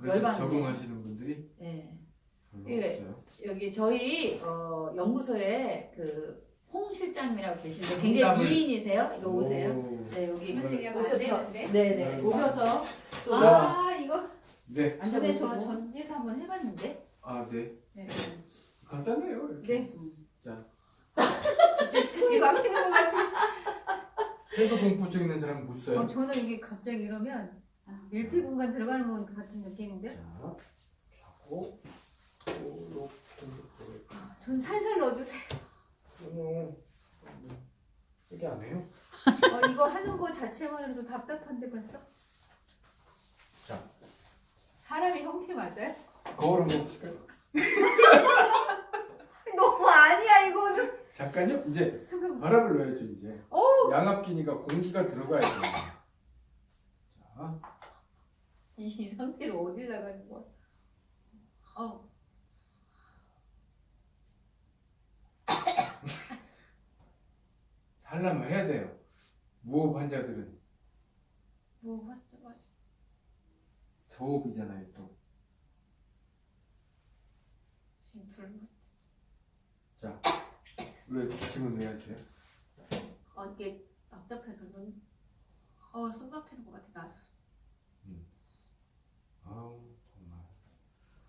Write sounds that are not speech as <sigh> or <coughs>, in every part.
운동하시는 분들이 네. 별로 예. 없어요. 여기 저희 어, 연구소에 그 홍 실장님이라고 계신데 굉장히 미인이세요. 이거 오세요. 오. 네 여기 안 오셔서. 네네 네. 오셔서 또아 이거 네. 전에 저 전지에서 한번 해봤는데. 아, 네. 네. 간단해요. 이렇게. 네. 자, 숨이 막히는 것 같아. 해도 공포증 있는 사람 못 써요. 어, 저는 이게 갑자기 이러면 밀폐 공간 들어가는 것 같은 느낌인데. 자, 하고 이렇게. 아, 전 살살 넣어주세요. 어머, 이게 안 해요? 어, 이거 하는 거 자체만으로도 답답한데 벌써. 자. 사람의 형태 맞아요? 거울 한번 보실까요? <laughs> 너무 아니야 이거는. 잠깐요. 이제 잠깐만. 바람을 넣어야죠 이제. 오, 양압기니까 공기가 들어가야 돼요. 자, 이, 이 상태로 어딜 나가는 거야? 어, <coughs> 살려면 해야 돼요. 무호흡 환자들은 뭐 맞죠, 맞죠. 저호흡이잖아요 또. 지금 불. 자, 왜 기침은 왜 하세요? 어, 이게 답답해서 눈. 어, 숨 막히는 것 같아 나. 아우 정말.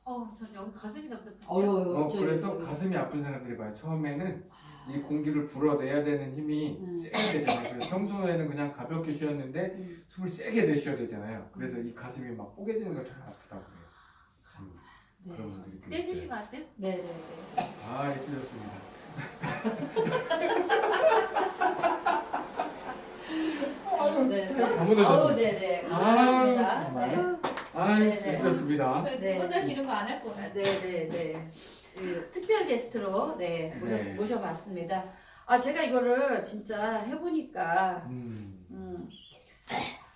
어, 전 여기 가슴이 답답해. 어 그래서 가슴이 아픈 사람들이 봐요. 처음에는 이 공기를 불어내야 되는 힘이 음. 세게 되잖아요. 그래서 평소에는 그냥 가볍게 쉬었는데 음. 숨을 세게 내쉬어야 되잖아요. 그래서 이 가슴이 막 뽀개지는 것처럼 아프다고 그래요. 음, 네. 그런 분들이 꽤 떼주시면 안 돼요? 네네네. 아, 있으셨습니다. <laughs> 아유, 네. 스타일 다 어우 무너졌네. 네네. 아, 반갑습니다. 정말. 네. 네. 두번 다시 이런 거안 할 거야. 네네네. 그 특별 게스트로 네, 모셔, 네. 모셔봤습니다. 아 제가 이거를 진짜 해보니까 음, 음,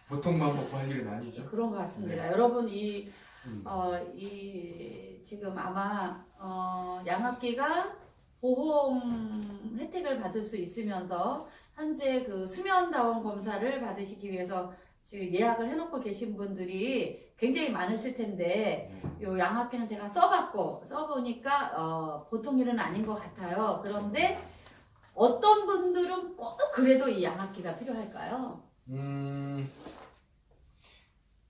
보통만 먹고 할 일은 아니죠. 그런 것 같습니다. 네. 여러분 이 음. 어, 이 지금 아마 어, 양압기가 보험 혜택을 받을 수 있으면서 현재 그 수면다원 검사를 받으시기 위해서 지금 예약을 해놓고 계신 분들이 굉장히 많으실 텐데 네. 요 양압기는 제가 써봤고 써보니까 어, 보통 일은 아닌 것 같아요. 그런데 어떤 분들은 꼭 그래도 이 양압기가 필요할까요? 음,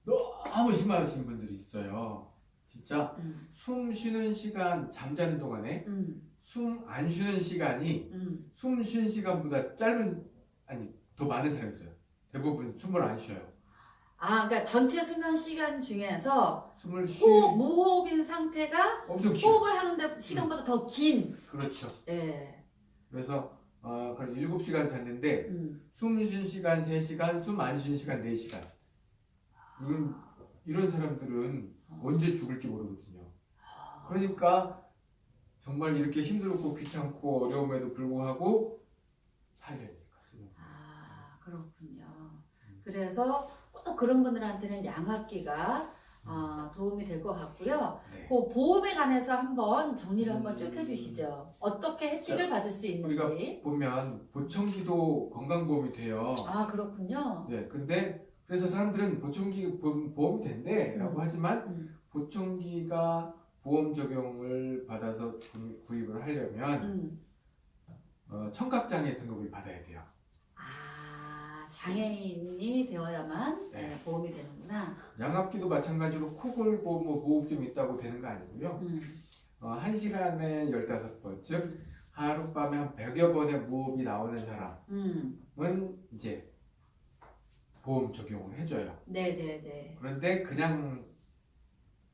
너무 심하신 분들이 있어요. 진짜 음, 숨 쉬는 시간, 잠자는 동안에 음, 숨안 쉬는 시간이 음. 숨 쉬는 시간보다 짧은, 아니, 더 많은 사람이 있어요. 대부분 숨을 안 쉬어요. 아, 그러니까 전체 수면 시간 중에서 숨을 쉬 호흡, 무호흡인 상태가 엄청 길어. 호흡을 하는데 시간보다 더 긴. 그렇죠. 예. 그래서 어, 그럼 7시간 잤는데 음. 숨쉰 시간 3시간, 숨 안 쉰 시간 4시간. 이건 이런 사람들은 언제 죽을지 모르거든요. 그러니까 정말 이렇게 힘들고 귀찮고 어려움에도 불구하고 숨을. 아, 그렇군요. 그래서 꼭 그런 분들한테는 양압기가 어, 도움이 될 것 같고요. 네. 그 보험에 관해서 한번 정리를 한번 쭉 음. 해주시죠. 어떻게 혜택을 받을 수 우리가 있는지. 보면 보청기도 건강보험이 돼요. 아, 그렇군요. 네, 근데 그래서 사람들은 보청기 보험- 보험이 된대라고 음. 하지만 음, 보청기가 보험 적용을 받아서 구- 구입을 하려면 음. 어, 청각장애 등급을 받아야 돼요. 아, 장애인이 되어야만 네. 네, 보험이 되는구나. 양압기도 마찬가지로 코골 보험 뭐 보호흡 좀 있다고 되는 거 아니고요. 음. 어, 한 시간에 15번, 즉 하룻밤에 한 100여 번의 무호흡이 나오는 사람은 음. 이제 보험 적용을 해줘요. 네네네. 그런데 그냥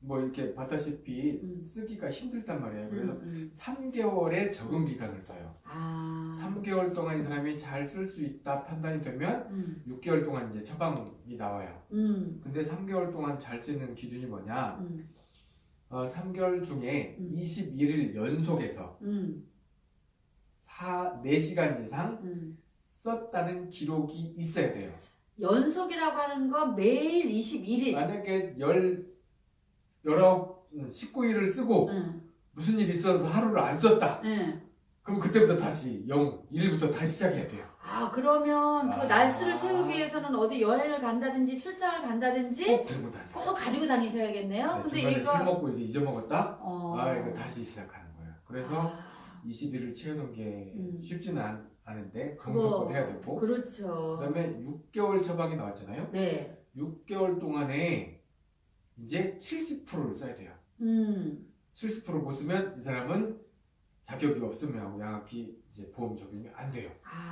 뭐 이렇게 봤다시피 음. 쓰기가 힘들단 말이에요. 음, 그래서 음. 3개월의 적응 기간을 둬요. 아. 3개월 동안 이 사람이 잘 쓸 수 있다 판단이 되면 음. 6개월 동안 이제 처방이 나와요. 음. 근데 3개월 동안 잘 쓰는 기준이 뭐냐? 음. 어, 3개월 중에 음. 21일 연속해서 음. 4, 4시간 이상 음. 썼다는 기록이 있어야 돼요. 연속이라고 하는 건 매일 21일. 만약에 10, 19, 19일을 쓰고 응. 무슨 일이 있어서 하루를 안 썼다. 응. 그럼 그때부터 다시 0, 1부터 다시 시작해야 돼요. 아 그러면 그 아. 날수를 채우기 위해서는 어디 여행을 간다든지 출장을 간다든지 꼭 들고 다녀요. 꼭 가지고 다니셔야겠네요. 네, 근데 중간에 술 먹고 이게 잊어먹었다? 어. 아, 이거 다시 시작하는 거예요. 그래서 아, 20일을 채우는 게 음. 쉽지는 않, 않은데 정성껏 해야 되고 그렇죠. 그 다음에 6개월 처방이 나왔잖아요. 네. 6개월 동안에 이제 70%를 써야 돼요. 음. 70%못 쓰면 이 사람은 자격이 없으면 양학기 이제 보험 적용이 안 돼요. 아.